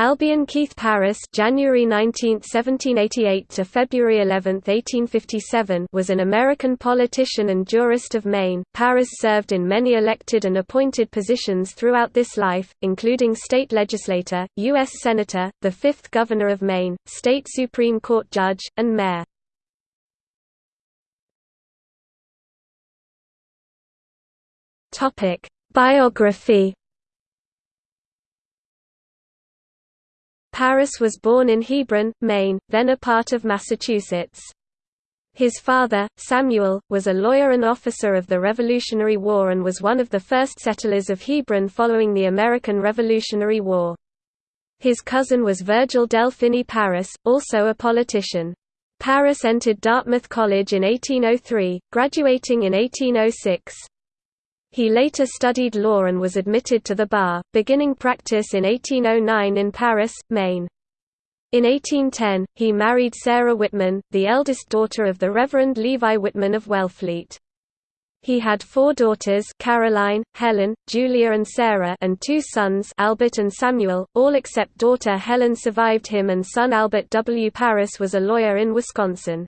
Albion Keith Parris January 19, 1788 to February 11, 1857 was an American politician and jurist of Maine. Parris served in many elected and appointed positions throughout this life, including state legislator, U.S. Senator, the fifth Governor of Maine, state Supreme Court judge, and mayor. Biography Parris was born in Hebron, Maine, then a part of Massachusetts. His father, Samuel, was a lawyer and officer of the Revolutionary War and was one of the first settlers of Hebron following the American Revolutionary War. His cousin was Virgil Delphini Parris, also a politician. Parris entered Dartmouth College in 1803, graduating in 1806. He later studied law and was admitted to the bar, beginning practice in 1809 in Paris, Maine. In 1810, he married Sarah Whitman, the eldest daughter of the Reverend Levi Whitman of Wellfleet. He had four daughters Caroline, Helen, Julia and Sarah and two sons Albert and Samuel, all except daughter Helen survived him and son Albert W. Parris was a lawyer in Wisconsin.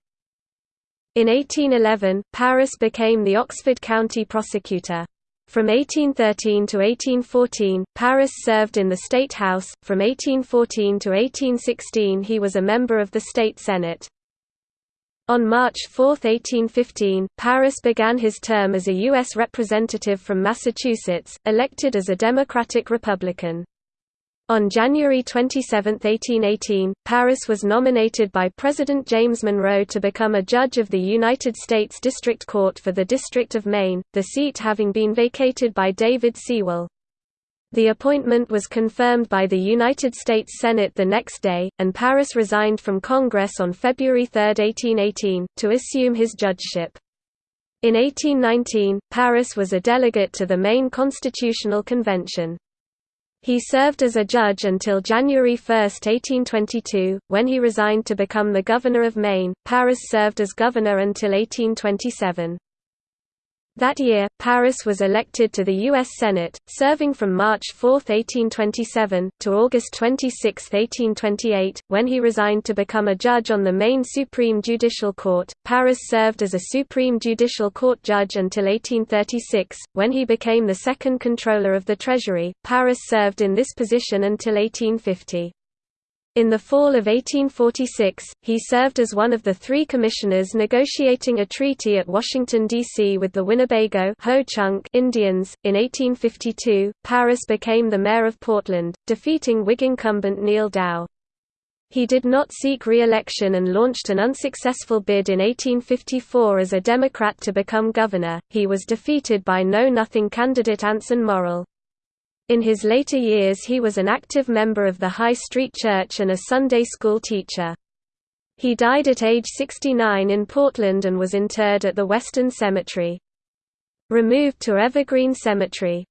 In 1811, Parris became the Oxford County prosecutor. From 1813 to 1814, Parris served in the State House, from 1814 to 1816 he was a member of the State Senate. On March 4, 1815, Parris began his term as a U.S. representative from Massachusetts, elected as a Democratic Republican. On January 27, 1818, Parris was nominated by President James Monroe to become a judge of the United States District Court for the District of Maine, the seat having been vacated by David Sewall. The appointment was confirmed by the United States Senate the next day, and Parris resigned from Congress on February 3, 1818, to assume his judgeship. In 1819, Parris was a delegate to the Maine Constitutional Convention. He served as a judge until January 1, 1822, when he resigned to become the governor of Maine. Parris served as governor until 1827. That year, Parris was elected to the U.S. Senate, serving from March 4, 1827, to August 26, 1828, when he resigned to become a judge on the Maine Supreme Judicial Court. Parris served as a Supreme Judicial Court judge until 1836, when he became the second Comptroller of the Treasury. Parris served in this position until 1850. In the fall of 1846, he served as one of the three commissioners negotiating a treaty at Washington, D.C. with the Winnebago Indians. In 1852, Parris became the mayor of Portland, defeating Whig incumbent Neal Dow. He did not seek re-election and launched an unsuccessful bid in 1854 as a Democrat to become governor. He was defeated by Know-Nothing candidate Anson Morrill. In his later years he was an active member of the High Street Church and a Sunday school teacher. He died at age 69 in Portland and was interred at the Western Cemetery. Removed to Evergreen Cemetery